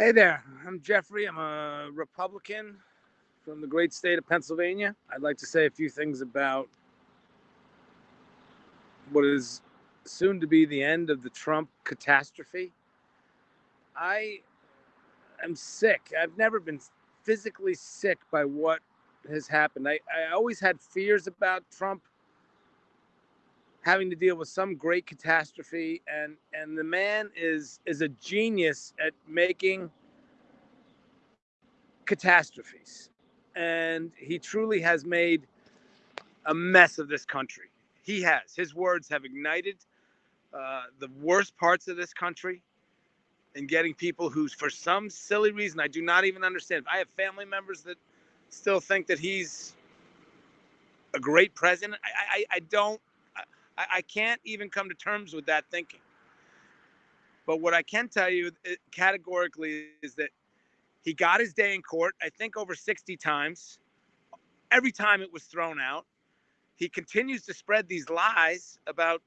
Hey there, I'm Jeffrey. I'm a Republican from the great state of Pennsylvania. I'd like to say a few things about what is soon to be the end of the Trump catastrophe. I am sick. I've never been physically sick by what has happened. I, I always had fears about Trump having to deal with some great catastrophe and and the man is is a genius at making catastrophes. And he truly has made a mess of this country. He has. His words have ignited uh, the worst parts of this country and getting people who for some silly reason i do not even understand. I have family members that still think that he's a great president. I i, I don't I, I can't even come to terms with that thinking. But what I can tell you categorically is that he got his day in court, I think over 60 times. Every time it was thrown out. He continues to spread these lies about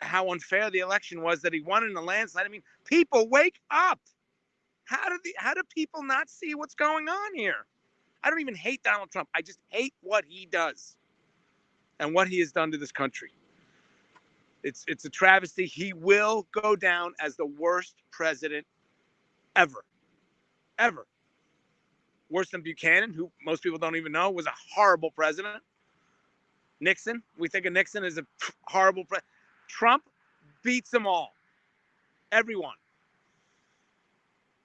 how unfair the election was that he won in a landslide. I mean, people wake up. How do the how do people not see what's going on here? I don't even hate Donald Trump. I just hate what he does and what he has done to this country. It's it's a travesty. He will go down as the worst president ever, ever. Worse than Buchanan, who most people don't even know was a horrible president. Nixon, we think of Nixon as a horrible president. Trump beats them all, everyone.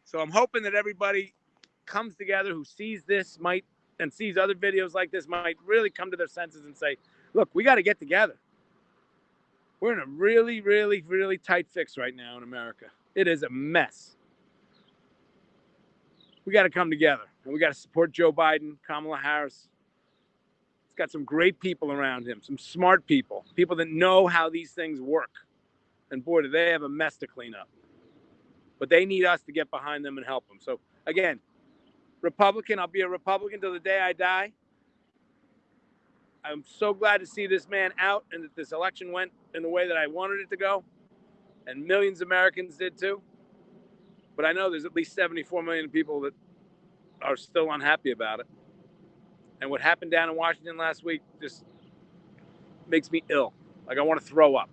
So I'm hoping that everybody comes together who sees this might and sees other videos like this might really come to their senses and say, look, we got to get together we're in a really, really, really tight fix right now in America. It is a mess. We got to come together and we got to support Joe Biden, Kamala Harris. He's got some great people around him, some smart people, people that know how these things work. And boy, do they have a mess to clean up. But they need us to get behind them and help them. So, again, Republican, I'll be a Republican till the day I die. I'm so glad to see this man out and that this election went in the way that I wanted it to go. And millions of Americans did too. But I know there's at least 74 million people that are still unhappy about it. And what happened down in Washington last week just makes me ill. Like I want to throw up.